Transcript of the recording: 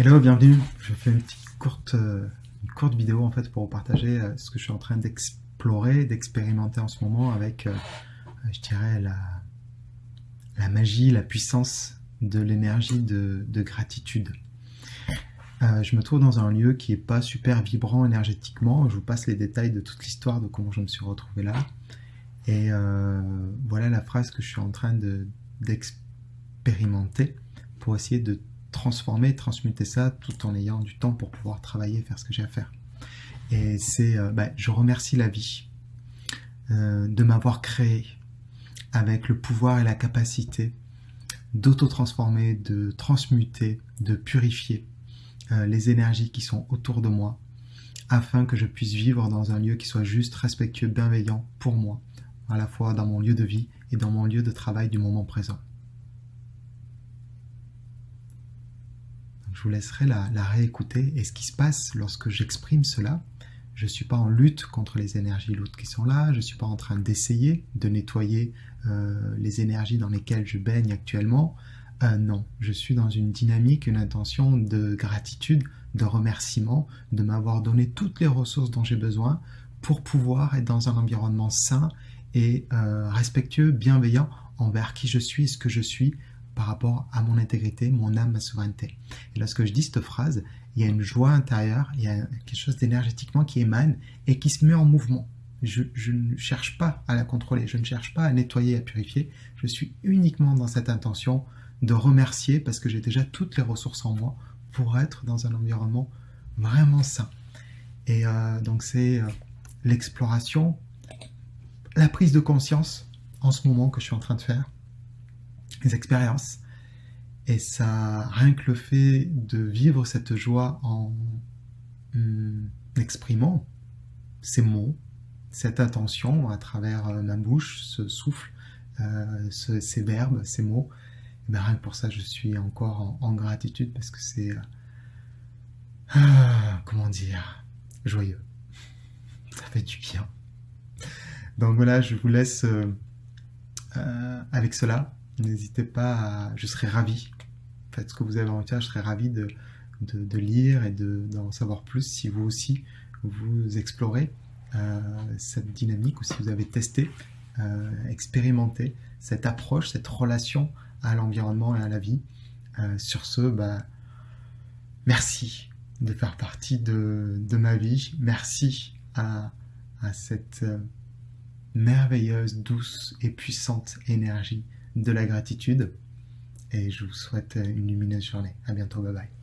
Hello, bienvenue. Je fais une petite courte, euh, une courte vidéo en fait pour vous partager euh, ce que je suis en train d'explorer, d'expérimenter en ce moment avec, euh, je dirais, la, la magie, la puissance de l'énergie de, de, gratitude. je me trouve dans un lieu qui est pas super vibrant énergétiquement. Je vous passe les détails de toute l'histoire de comment je me suis retrouvé là. Et voilà la phrase que je suis en train d'expérimenter pour essayer de transformer, transmuter ça tout en ayant du temps pour pouvoir travailler, faire ce que j'ai à faire. Et c'est, euh, bah, je remercie la vie euh, de m'avoir créé avec le pouvoir et la capacité d'auto-transformer, de transmuter, de purifier euh, les énergies qui sont autour de moi, afin que je puisse vivre dans un lieu qui soit juste, respectueux, bienveillant pour moi, à la fois dans mon lieu de vie et dans mon lieu de travail du moment présent. Je vous laisserai la, réécouter. Et ce qui se passe lorsque j'exprime cela, je ne suis pas en lutte contre les énergies lourdes qui sont là, je ne suis pas en train d'essayer de nettoyer euh, les énergies dans lesquelles je baigne actuellement. Euh, non, je suis dans une dynamique, une intention de gratitude, de remerciement, de m'avoir donné toutes les ressources dont j'ai besoin pour pouvoir être dans un environnement sain et euh, respectueux, bienveillant envers qui je suis et ce que je suis, par rapport à mon intégrité, mon âme, ma souveraineté. Et lorsque je dis cette phrase, il y a une joie intérieure, il y a quelque chose d'énergétiquement qui émane et qui se met en mouvement. Je, ne cherche pas à la contrôler, je ne cherche pas à nettoyer, à purifier, je suis uniquement dans cette intention de remercier parce que j'ai déjà toutes les ressources en moi pour être dans un environnement vraiment sain. Et euh, donc c'est euh, l'exploration, la prise de conscience en ce moment que je suis en train de faire les expériences. Et ça, rien que le fait de vivre cette joie en hum, exprimant ces mots, cette intention à travers euh, ma bouche, ce souffle, euh, ces verbes, ces mots, eh ben, rien que pour ça, je suis encore en, gratitude parce que c'est, euh, ah, comment dire, joyeux. Ça fait du bien. Donc voilà, je vous laisse avec cela. N'hésitez pas. Je serais ravi. Faites ce que vous avez en tête, je serais ravi de, de, lire et d'en savoir plus si vous aussi vous explorez euh, cette dynamique ou si vous avez testé, euh, expérimenté cette approche, cette relation à l'environnement et à la vie. Euh, sur ce, bah, merci de faire partie de, de ma vie. Merci à, à cette merveilleuse, douce et puissante énergie de la gratitude et je vous souhaite une lumineuse journée. À bientôt, bye bye.